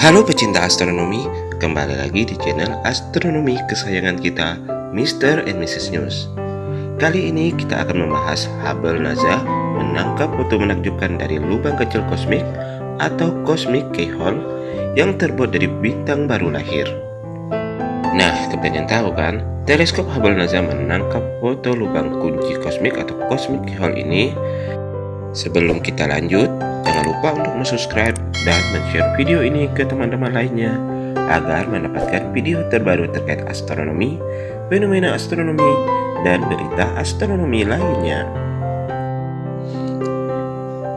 Halo pecinta astronomi, kembali lagi di channel astronomi kesayangan kita, Mr. and Mrs. News. Kali ini kita akan membahas Hubble NASA menangkap foto menakjubkan dari lubang kecil kosmik atau cosmic keyhole yang terbuat dari bintang baru lahir. Nah, kalian tahu kan, teleskop Hubble NASA menangkap foto lubang kunci kosmik atau cosmic keyhole ini. Sebelum kita lanjut, jangan lupa untuk subscribe dan share video ini ke teman-teman lainnya agar mendapatkan video terbaru terkait astronomi, fenomena astronomi, dan berita astronomi lainnya.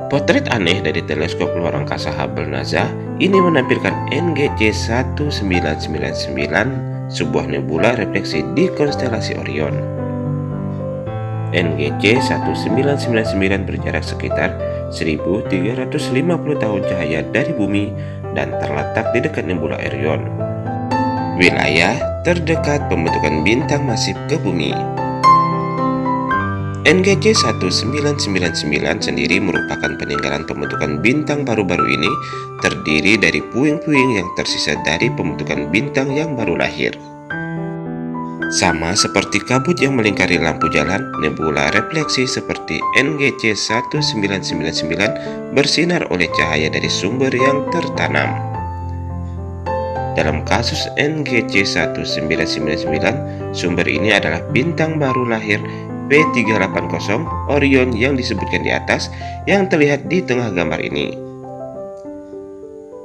Potret aneh dari teleskop luar angkasa Hubble NASA ini menampilkan NGC 1999, sebuah nebula refleksi di konstelasi Orion. NGC 1999 berjarak sekitar 1350 tahun cahaya dari bumi dan terletak di dekat nebula Orion. Wilayah terdekat pembentukan bintang masif ke bumi. NGC 1999 sendiri merupakan peninggalan pembentukan bintang baru-baru ini terdiri dari puing-puing yang tersisa dari pembentukan bintang yang baru lahir. Sama seperti kabut yang melingkari lampu jalan, nebula refleksi seperti NGC 1999 bersinar oleh cahaya dari sumber yang tertanam. Dalam kasus NGC 1999, sumber ini adalah bintang baru lahir P380 Orion yang disebutkan di atas yang terlihat di tengah gambar ini.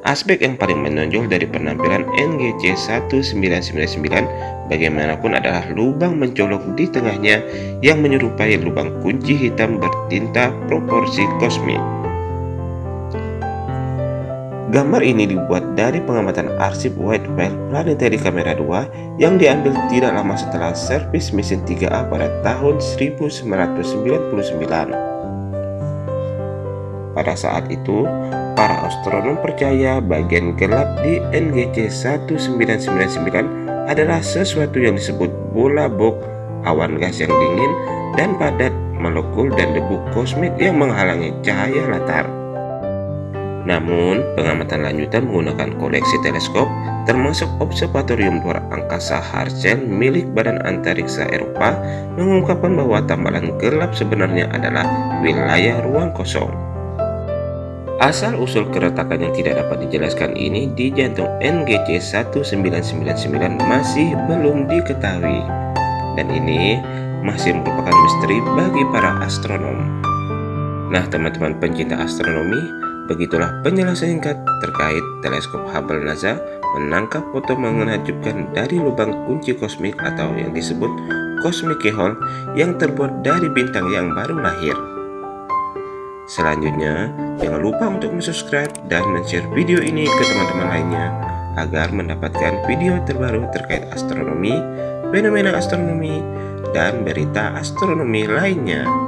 Aspek yang paling menonjol dari penampilan NGC 1999 bagaimanapun adalah lubang mencolok di tengahnya yang menyerupai lubang kunci hitam bertinta proporsi kosmik. Gambar ini dibuat dari pengamatan arsip Whitewell Planetary Camera 2 yang diambil tidak lama setelah servis mesin 3A pada tahun 1999. Pada saat itu, para astronom percaya bagian gelap di NGC 1999 adalah sesuatu yang disebut bola bok, awan gas yang dingin dan padat, molekul dan debu kosmik yang menghalangi cahaya latar. Namun, pengamatan lanjutan menggunakan koleksi teleskop termasuk Observatorium Luar Angkasa Herschel milik Badan Antariksa Eropa mengungkapkan bahwa tambalan gelap sebenarnya adalah wilayah ruang kosong. Asal-usul keretakan yang tidak dapat dijelaskan ini di jantung NGC 1999 masih belum diketahui. Dan ini masih merupakan misteri bagi para astronom. Nah teman-teman pencinta astronomi, Begitulah penjelasan singkat terkait teleskop Hubble NASA menangkap foto menakjubkan dari lubang kunci kosmik atau yang disebut cosmic keyhole yang terbuat dari bintang yang baru lahir. Selanjutnya, jangan lupa untuk subscribe dan share video ini ke teman-teman lainnya agar mendapatkan video terbaru terkait astronomi, fenomena astronomi, dan berita astronomi lainnya.